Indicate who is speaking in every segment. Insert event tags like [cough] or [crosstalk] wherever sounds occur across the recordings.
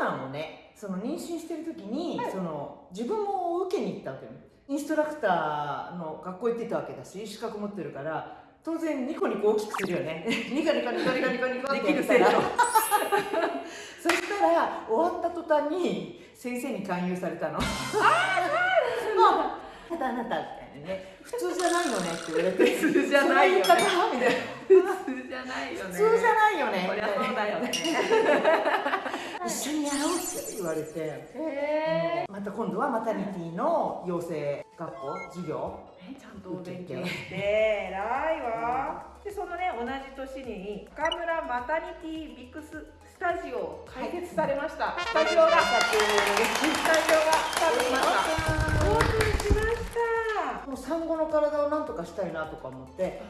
Speaker 1: 難をねその妊娠してる時に、はい、その自分も受けに行ったわけよ。インストラクターの学校行ってたわけだし資格持ってるから当然ニコニコ大きくするよね。[laughs] ニコニコニコニコニコニコ
Speaker 2: できるせい [laughs] そ
Speaker 1: したら終わった途端に先生に勧誘されたの。ああ [laughs] そうなんだ。あなたあなたね普通じゃないよねって言われて
Speaker 2: 普通じゃないよね
Speaker 1: みたいな
Speaker 2: 普通じゃないよね
Speaker 1: 普通じゃないよね
Speaker 2: そりゃそうだよね
Speaker 1: 一緒にやろうって言われて。また今度はマタニティの養成学校授業。
Speaker 2: ちゃんとお勉強して。偉いわでそのね同じ年に岡村マタニティビクススタジオ開設されました、はい、スタジオが。スタジオがスタートしました。オープンしました。
Speaker 1: もう産後の体をなんとかしたいなとか思って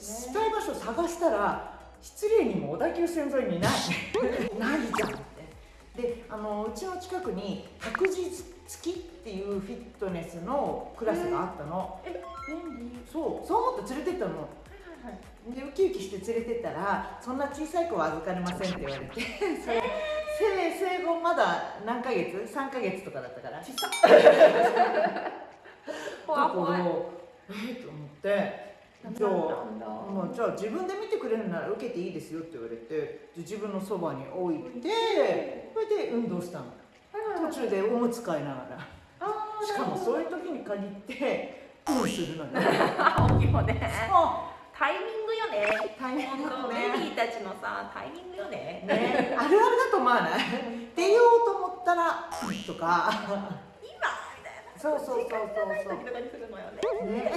Speaker 1: したい場所探したら失礼にも小田急線沿いにない。[laughs] ないじゃんであのうちの近くに白日付きっていうフィットネスのクラスがあったの。
Speaker 2: え便利。
Speaker 1: そうそう思って連れてったの。はい、でウキウキして連れてったらそんな小さい子は預かれませんって言われて。[laughs] それ生生後まだ何ヶ月 ?3 ヶ月とかだったから。小さっ。[laughs] 怖い。怖いえー、と思って。じゃあまあ、じゃあ自分で見てくれるなら受けていいですよって言われて自分のそばに置いてそれで運動したの。途中でおむつ替えながら。しかもそういう時に限ってうんするのね [laughs]
Speaker 2: 大きいもね。タイミングよね。タイミングね。ベビーたちのさタイミングよね。
Speaker 1: ね。あるあるだと思わない？出ようと思ったらとか。そうそうそうそう。そう。
Speaker 2: ね。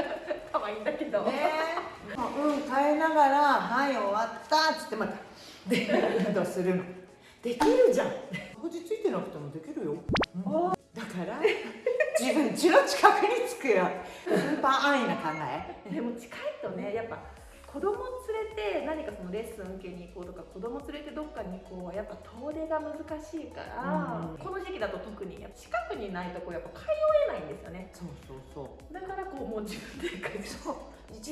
Speaker 2: [laughs] 可愛いんだけど。ね。
Speaker 1: うん変えながらはい終わったっつってまた。で運動するの？できるじゃん。落ち着いてなくてもできるよ。うん、だから自分家の近くにつくよ。スーパー安易な考え。
Speaker 2: でも近いとねやっぱ。子供連れて何かそのレッスン受けに行こうとか子供連れてどっかに行こうやっぱ遠出が難しいから、うん、この時期だと特に近くにないとこやっぱ通えないんですよね。
Speaker 1: そうそうそう。
Speaker 2: だからこうもう自分で
Speaker 1: そう。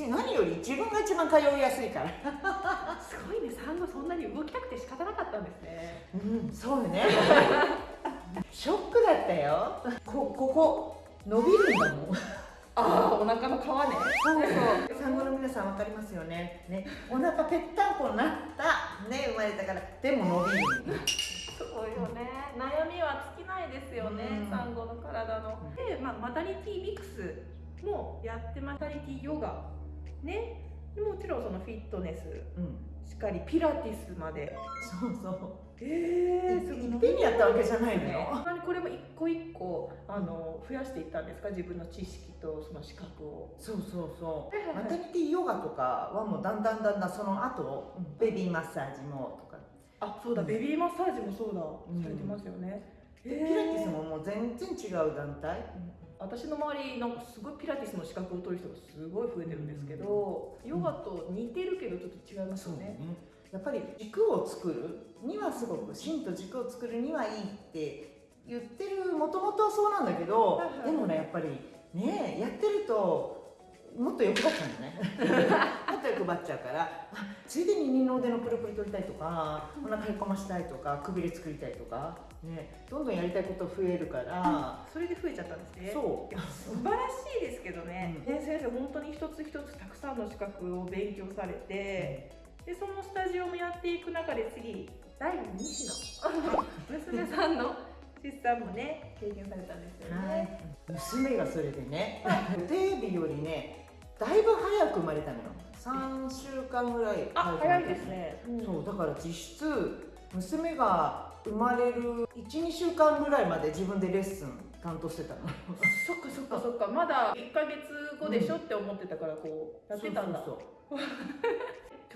Speaker 1: 何より自分が一番通いやすいから。
Speaker 2: すごいね。産後そんなに動きたくて仕方なかったんですね。
Speaker 1: うん。そうね。[laughs] ショックだったよ。こここ伸びるんだもん
Speaker 2: ああお腹の皮ね。
Speaker 1: そうそう。産後の皆さん分かりますよね。ね。お腹ぺったんこになった。ね。生まれたから。でも伸びる
Speaker 2: そうよね。悩みは尽きないですよね、うん、産後の体の。で、まあ、マタニティミックスもやってマタニティヨガ。ね。もちろんそのフィットネス、うん。しっかりピラティスまで。
Speaker 1: そうそう。
Speaker 2: え
Speaker 1: えー、い。っぺんにやったわけじゃないのよ、
Speaker 2: あの増やしていったんですか？自分の知識とその資格を。
Speaker 1: そうそうそう、マタニティヨガとかはもうだんだんだんだんその後、ベビーマッサージもとか。
Speaker 2: あそうだ、ベビーマッサージもそうだ、されてますよね、
Speaker 1: でピラティスももう全然違う団体、
Speaker 2: 私の周りなんかすごいピラティスの資格を取る人がすごい増えてるんですけど、ヨガと似てるけどちょっと違いますよね。ね。
Speaker 1: やっぱり軸を作るにはすごく芯と軸を作るにはいいって言ってるもともとはそうなんだけど、でもねやっぱりねやってるともっと欲張っちゃうんだね。[laughs] もっと欲張っちゃうからついでに二の腕のプルプル取りたいとかお腹へこましたいとかくびれ作りたいとかねどんどんやりたいこと増えるから
Speaker 2: それで増えちゃったんですね。
Speaker 1: そう。
Speaker 2: 素晴らしいですけどね、うん、ね先生本当に一つ一つたくさんの資格を勉強されて、うん、でそのスタジオもやっていく中で次第2子の [laughs] 娘さんの出産もね経験されたんですよね、はい、
Speaker 1: 娘がそれでね予定日よりねだいぶ早く生まれたのよ。3週間ぐらい
Speaker 2: 早早いですね、
Speaker 1: うん、そうだから実質娘が生まれる12週間ぐらいまで自分でレッスン担当してたの
Speaker 2: そっかそっかそっか。まだ1か月後でしょ、うん、って思ってたからこうやってたんだ。そうそうそう。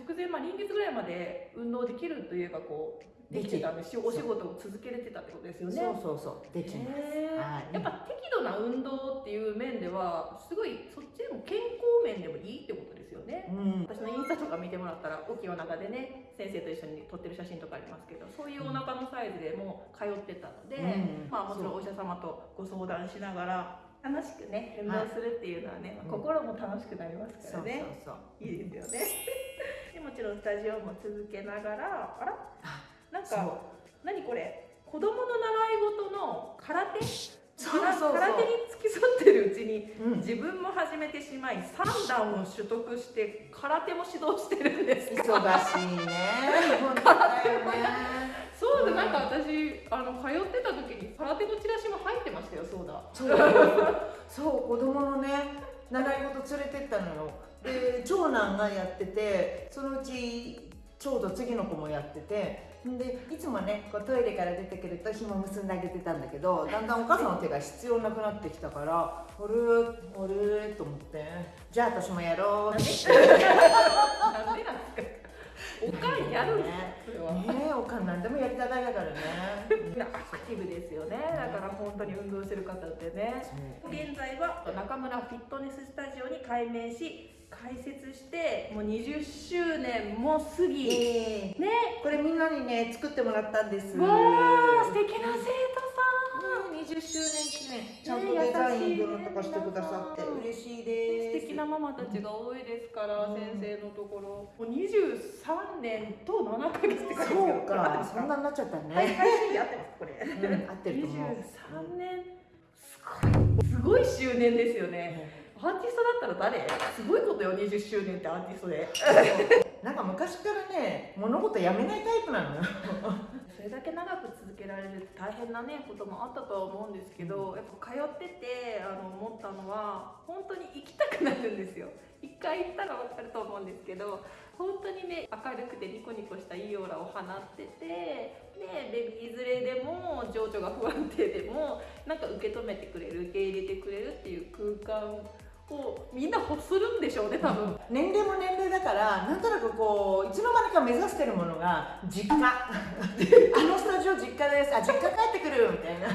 Speaker 2: [laughs] 直前、まあ、臨月ぐらいまで運動できるといえばこうできてたんですよ。お仕事を続けれてたってことですよね。
Speaker 1: そうそうそう。できます、
Speaker 2: はい、やっぱ適度な運動っていう面ではすごいそっちでも健康面でもいいってことですよね、うん、私のインスタとか見てもらったら大きいお腹でね先生と一緒に撮ってる写真とかありますけどそういうお腹のサイズでも通ってたので、うん、まあもちろんお医者様とご相談しながら楽しくね運動するっていうのはね、はい、心も楽しくなりますからね、そうそうそう。いいですよね。でもちろんスタジオも続けながらあら？なんか何これ？子供の習い事の空手？
Speaker 1: そうそうそう。
Speaker 2: 空手に付き添ってるうちに
Speaker 1: うん。
Speaker 2: 自分も始めてしまい3段を取得して空手も指導してるんです。
Speaker 1: 忙しいね。[laughs] 本当だよね。
Speaker 2: そうでなんか私あの通ってた時に空手のチラシも入ってましたよそうだ
Speaker 1: そう。そう子供のね習い事連れてったのよ。で長男がやっててそのうちちょうど次の子もやっててでいつもねこうトイレから出てくると紐結んであげてたんだけどだんだんお母さんの手が必要なくなってきたからあれ？あれ？と思ってじゃあ私もやろうって。[laughs]
Speaker 2: なんでなんですか？おかんやるんですかそれは、
Speaker 1: ねえおかんなんでもやりたがいだからね
Speaker 2: アクティブですよねだから本当に運動してる方ってね現在は中村フィットネススタジオに改名し開設してもう20周年も過ぎ
Speaker 1: えー
Speaker 2: ね
Speaker 1: これみんなにね作ってもらったんです
Speaker 2: わあママたちが多いですから、
Speaker 1: うん。
Speaker 2: 先生のところ。もう23年と7ヶ月って書いて
Speaker 1: そうかそんなになっちゃった
Speaker 2: はい、
Speaker 1: ね、
Speaker 2: 配信で合ってますこれ、
Speaker 1: うん合ってると思う。
Speaker 2: 23年すごいすごい周年ですよね。アーティストだったら誰？すごいことよ20周年ってアーティストで。[laughs]
Speaker 1: なんか昔からね物事やめないタイプなのよ。[laughs]
Speaker 2: それだけ長く続けられるって大変なねこともあったとは思うんですけど、やっぱ通っててあの思ったのは本当に行きたくなるんですよ。一回行ったら分かると思うんですけど本当にね明るくてニコニコしたいいオーラを放っててでベビー連れでも情緒が不安定でもなんか受け止めてくれる受け入れてくれるっていう空間をみんな欲するんでしょうね多分。
Speaker 1: 年齢も年齢だからなんとなくこういつの間にか目指してるものが実家。[laughs] あのスタジオ実家です。あ実家帰ってくるみたいな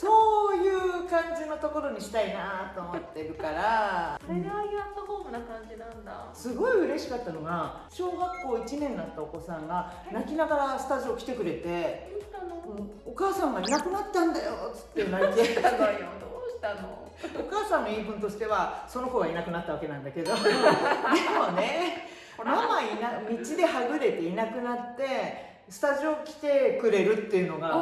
Speaker 1: そういう感じのところにしたいなと思ってるから。
Speaker 2: それでああいうアットホームな感じなんだ。
Speaker 1: すごい嬉しかったのが小学校1年になったお子さんが泣きながらスタジオ来てくれてお母さんがいなくなったんだよっつって泣いて。
Speaker 2: たのよ。どうしたの？
Speaker 1: お母さんの言い分としてはその子がいなくなったわけなんだけど。[laughs] でもねママいな道ではぐれていなくなってスタジオ来てくれるっていうのが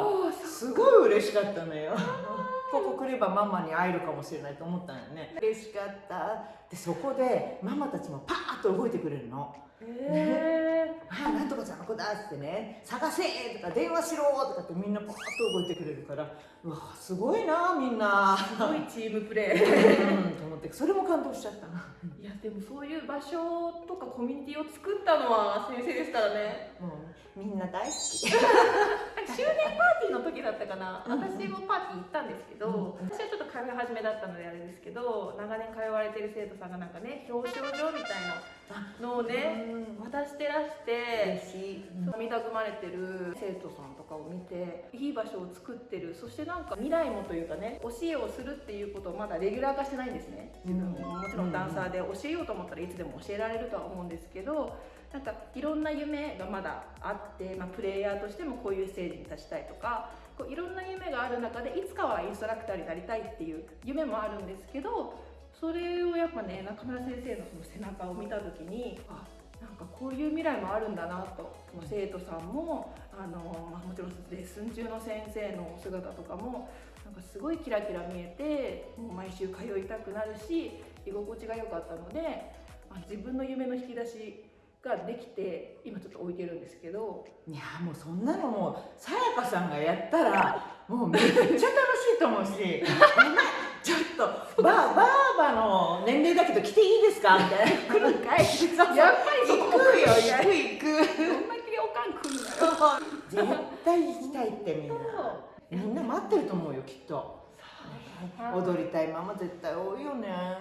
Speaker 1: すごい嬉しかったのよ。[laughs] ここ来ればママに会えるかもしれないと思ったのよね。嬉しかった。でそこでママたちもパーッと動いてくれるの
Speaker 2: へえ [laughs]
Speaker 1: あなんとかちゃんの子だっつってね。探せとか電話しろとかってみんなパーッと動いてくれるから。うわすごいなみんな。
Speaker 2: すごいチームプレ
Speaker 1: うんと思って。それも感動しちゃった
Speaker 2: いやでもそういう場所とかコミュニティを作ったのは先生ですからね。
Speaker 1: もうみんな大好き。[laughs]
Speaker 2: 周年パーティーの時だったかな、
Speaker 1: うん
Speaker 2: 私もパーティー行ったんですけど、
Speaker 1: うん。
Speaker 2: 私はちょっと通い始めだったのであれですけど長年通われてる生徒さんがなんかね表彰状みたいなのをね
Speaker 1: うん。
Speaker 2: 渡してらして
Speaker 1: 嬉しい、
Speaker 2: 涙ぐまれてる生徒さんとかを見ていい場所を作ってる。そしてなんか未来もというかね教えをするっていうことをまだレギュラー化してないんですね自分も。もちろんダンサーで教えようと思ったらいつでも教えられるとは思うんですけどなんかいろんな夢がまだあって、まあ、プレイヤーとしてもこういうステージに立ちたいとかこういろんな夢がある中でいつかはインストラクターになりたいっていう夢もあるんですけどそれをやっぱね中村先生のその背中を見た時にあなんかこういう未来もあるんだなともう生徒さんもあの、まあ、もちろんレッスン中の先生のお姿とかもなんかすごいキラキラ見えてもう毎週通いたくなるし居心地が良かったので、まあ、自分の夢の引き出しができて今ちょっと置いてるんですけど。
Speaker 1: いやもうそんなのもうさやかさんがやったらもうめっちゃ楽しいと思うし [laughs] ちょっとバーバーバの年齢だけど来ていいですか？みたいな。来るんかい。
Speaker 2: やっぱり
Speaker 1: 行くよ行く行く
Speaker 2: どんだけおかん来るのよ
Speaker 1: 絶対行きたいってみんな。みんな待ってると思うよきっと。踊りたいママ絶対多いよね。
Speaker 2: あ